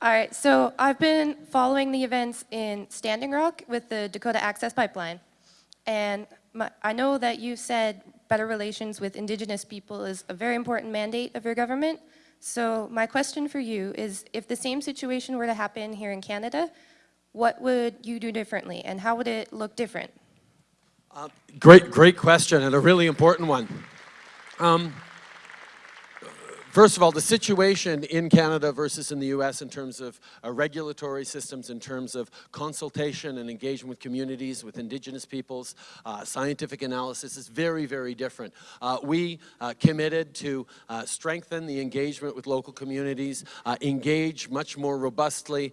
All right, so I've been following the events in Standing Rock with the Dakota Access Pipeline. And my, I know that you said better relations with Indigenous people is a very important mandate of your government. So my question for you is, if the same situation were to happen here in Canada, what would you do differently and how would it look different? Uh, great, great question and a really important one. Um, First of all, the situation in Canada versus in the US in terms of uh, regulatory systems, in terms of consultation and engagement with communities, with Indigenous peoples, uh, scientific analysis is very, very different. Uh, we uh, committed to uh, strengthen the engagement with local communities, uh, engage much more robustly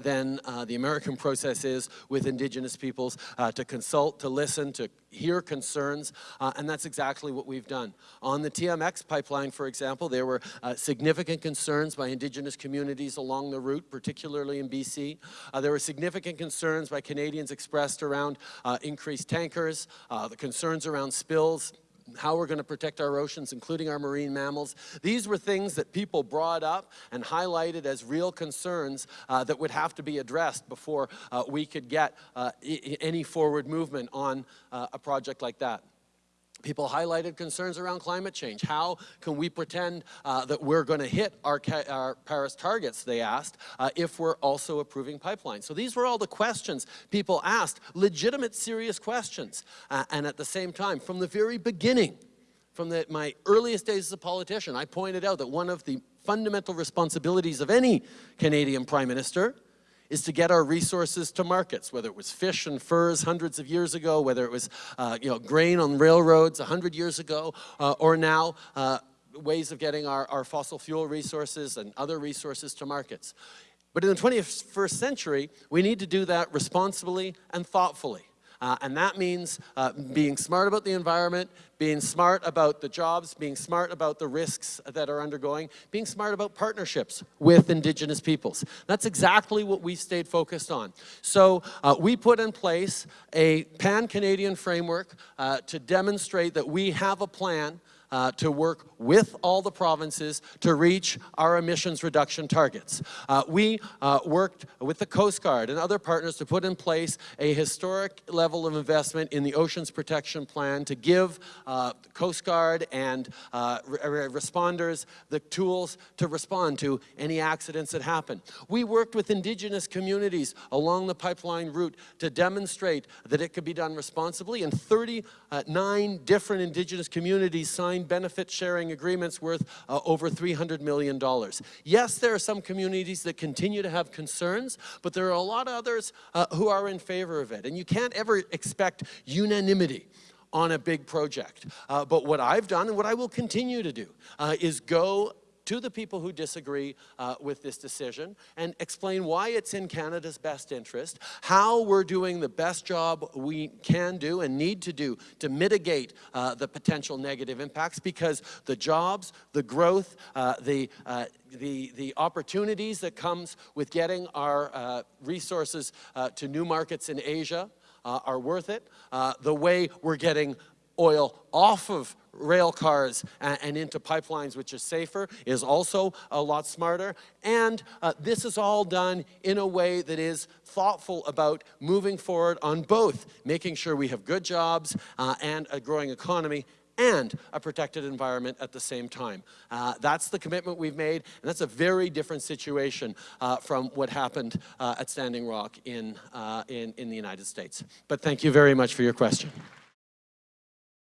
than the American process is with Indigenous peoples, to consult, to listen, to hear concerns, and that's exactly what we've done. On the TMX pipeline, for example, there were uh, significant concerns by Indigenous communities along the route, particularly in BC. Uh, there were significant concerns by Canadians expressed around uh, increased tankers, uh, the concerns around spills, how we're going to protect our oceans, including our marine mammals. These were things that people brought up and highlighted as real concerns uh, that would have to be addressed before uh, we could get uh, any forward movement on uh, a project like that. People highlighted concerns around climate change. How can we pretend uh, that we're going to hit our, our, Paris targets, they asked, uh, if we're also approving pipelines? So these were all the questions people asked, legitimate, serious questions. Uh, and at the same time, from the very beginning, from the, my earliest days as a politician, I pointed out that one of the fundamental responsibilities of any Canadian Prime Minister is to get our resources to markets, whether it was fish and furs hundreds of years ago, whether it was uh, you know, grain on railroads 100 years ago, uh, or now uh, ways of getting our, our fossil fuel resources and other resources to markets. But in the 21st century, we need to do that responsibly and thoughtfully. Uh, and that means uh, being smart about the environment, being smart about the jobs, being smart about the risks that are undergoing, being smart about partnerships with Indigenous peoples. That's exactly what we stayed focused on. So uh, we put in place a pan-Canadian framework uh, to demonstrate that we have a plan uh, to work with all the provinces to reach our emissions reduction targets. Uh, we uh, worked with the Coast Guard and other partners to put in place a historic level of investment in the Oceans Protection Plan to give uh, Coast Guard and uh, re responders the tools to respond to any accidents that happen. We worked with indigenous communities along the pipeline route to demonstrate that it could be done responsibly and 39 different indigenous communities signed benefit sharing agreements worth uh, over $300 million. Yes, there are some communities that continue to have concerns, but there are a lot of others uh, who are in favor of it. And you can't ever expect unanimity on a big project. Uh, but what I've done and what I will continue to do uh, is go to the people who disagree uh, with this decision and explain why it's in Canada's best interest, how we're doing the best job we can do and need to do to mitigate uh, the potential negative impacts because the jobs, the growth, uh, the, uh, the, the opportunities that comes with getting our uh, resources uh, to new markets in Asia are worth it. the way we're getting oil off of rail cars and, into pipelines, which is safer, is also a lot smarter. And uh, this is all done in a way that is thoughtful about moving forward on both making sure we have good jobs uh, and a growing economy and a protected environment at the same time. Uh, that's the commitment we've made, and that's a very different situation uh, from what happened uh, at Standing Rock in, uh, in, in the United States. But thank you very much for your question.